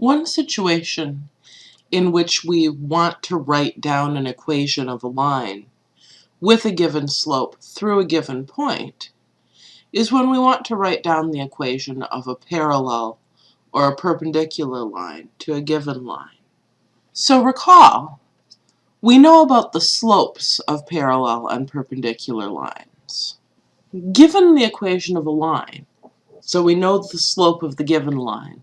One situation in which we want to write down an equation of a line with a given slope through a given point is when we want to write down the equation of a parallel or a perpendicular line to a given line. So recall, we know about the slopes of parallel and perpendicular lines. Given the equation of a line, so we know the slope of the given line,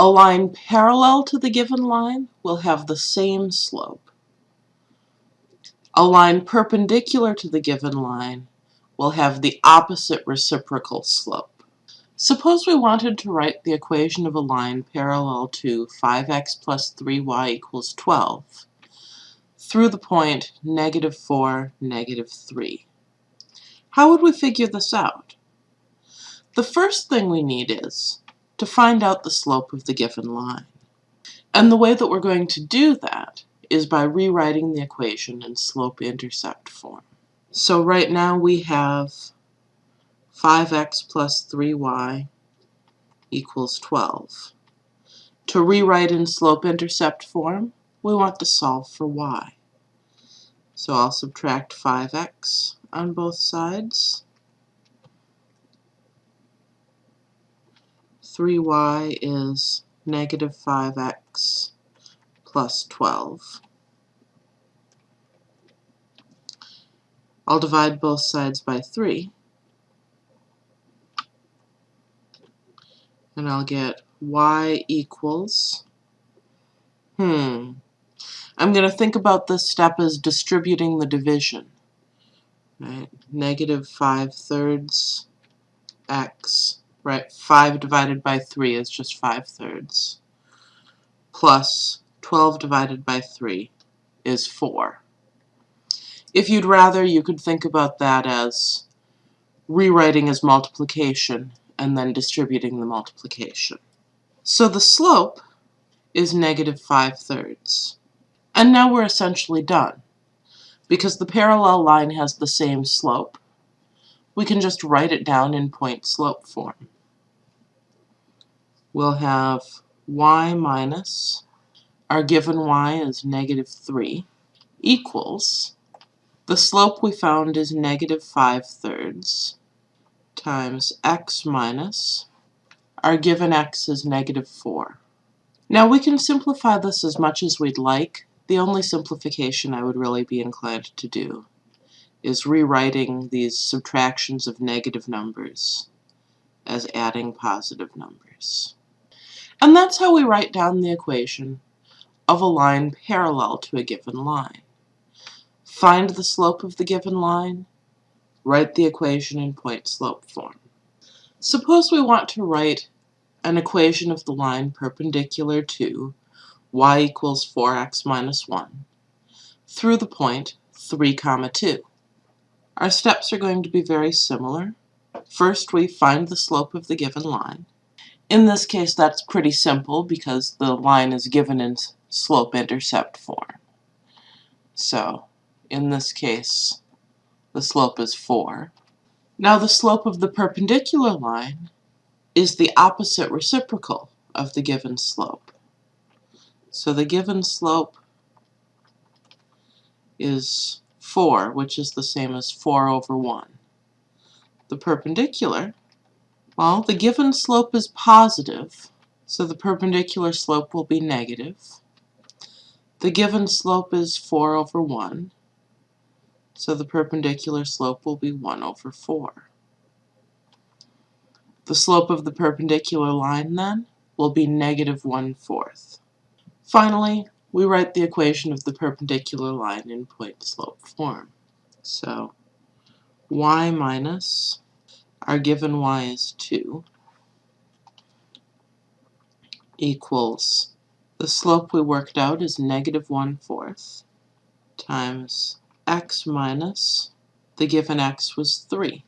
a line parallel to the given line will have the same slope. A line perpendicular to the given line will have the opposite reciprocal slope. Suppose we wanted to write the equation of a line parallel to 5x plus 3y equals 12 through the point negative 4, negative 3. How would we figure this out? The first thing we need is to find out the slope of the given line. And the way that we're going to do that is by rewriting the equation in slope-intercept form. So right now we have 5x plus 3y equals 12. To rewrite in slope-intercept form, we want to solve for y. So I'll subtract 5x on both sides 3y is negative 5x plus 12. I'll divide both sides by 3. And I'll get y equals, hmm, I'm going to think about this step as distributing the division. Right? Negative 5 thirds x right? 5 divided by 3 is just 5 thirds. Plus 12 divided by 3 is 4. If you'd rather, you could think about that as rewriting as multiplication and then distributing the multiplication. So the slope is negative 5 thirds. And now we're essentially done. Because the parallel line has the same slope, we can just write it down in point slope form. We'll have y minus, our given y is negative 3, equals, the slope we found is negative 5 thirds, times x minus, our given x is negative 4. Now we can simplify this as much as we'd like. The only simplification I would really be inclined to do is rewriting these subtractions of negative numbers as adding positive numbers. And that's how we write down the equation of a line parallel to a given line. Find the slope of the given line, write the equation in point-slope form. Suppose we want to write an equation of the line perpendicular to y equals 4x minus 1 through the point 3 comma 2. Our steps are going to be very similar. First, we find the slope of the given line. In this case, that's pretty simple because the line is given in slope-intercept form. So, in this case, the slope is 4. Now the slope of the perpendicular line is the opposite reciprocal of the given slope. So the given slope is 4, which is the same as 4 over 1. The perpendicular, well, the given slope is positive, so the perpendicular slope will be negative. The given slope is 4 over 1, so the perpendicular slope will be 1 over 4. The slope of the perpendicular line, then, will be negative 1 fourth. Finally, we write the equation of the perpendicular line in point-slope form. So y minus, our given y is 2, equals, the slope we worked out is negative 1 fourth, times x minus, the given x was 3.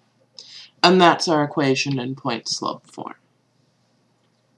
And that's our equation in point-slope form.